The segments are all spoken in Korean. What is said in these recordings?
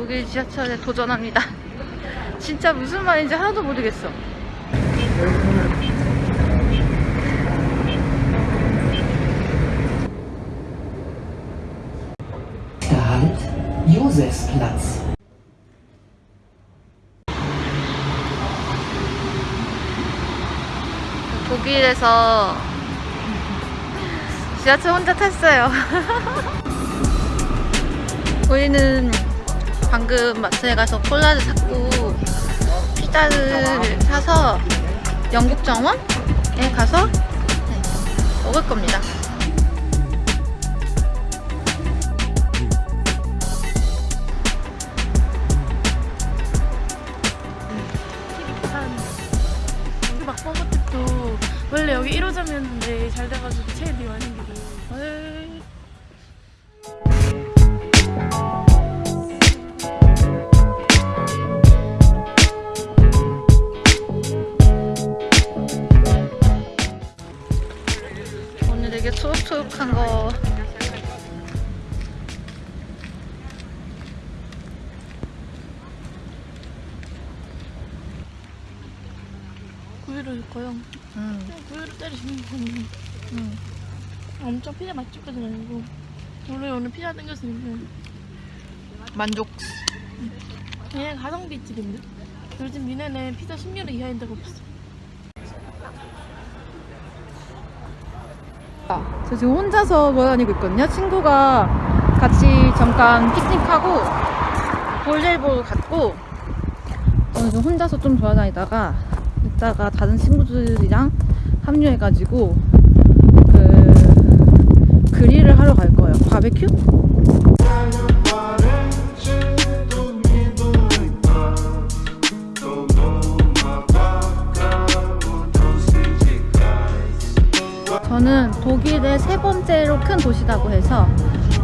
독일 지하철에 도전합니다. 진짜 무슨 말인지 하나도 모르겠어. Josefsplatz. 독일에서 지하철 혼자 탔어요. 우리는 방금 마트에 가서 콜라를 샀고 피자를 사서 영국 정원에 가서 네, 먹을 겁니다. 원래 여기 1호점이었는데 잘 돼가지고 제일 많은 길이 되게 초록초록한 거. 구이로 줄 거요? 음, 그냥 구이로 때리시면 되는 음. 엄청 피자 맛집까지는 아니고. 원래 오늘 피자 땡겼으니까 만족. 그냥 가성비 집인데? 요즘 미네는 피자 10년 이하인 데가 없어 아, 저 지금 혼자서 걸어다니고 있거든요. 친구가 같이 잠깐 피크닉하고 볼일 보러 갔고 저는 지금 혼자서 좀 돌아다니다가 이따가 다른 친구들이랑 합류해가지고 그 그릴을 하러 갈 거예요. 바베큐? 저는 독일의 세 번째로 큰 도시라고 해서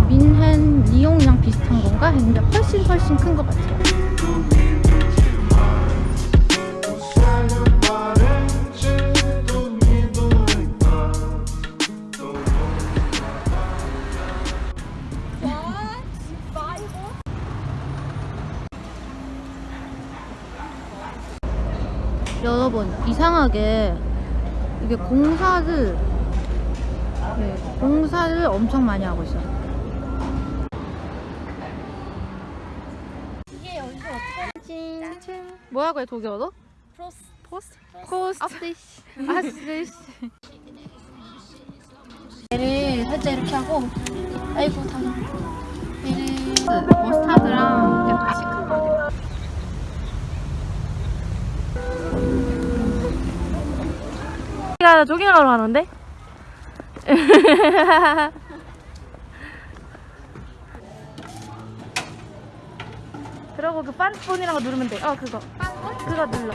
민헨, 리옹이랑 비슷한 건가 했는데 훨씬 훨씬 큰 것 같아요. 여러분 이상하게 이게 공사를 네, 공사를 엄청 많이 하고 있어요. 이게 여기서 어떻게 뭐 하고 해 독일어로? 프로스 포스트 코스트 아스디시 아스디시 얘를 살짝 이렇게 하고 아이고 당황 얘를 머스타드랑 약간 시큰 거 조깅하러 가는데? 그러고 그 빤스폰이라고 누르면 돼. 어 그거. 그거 눌러.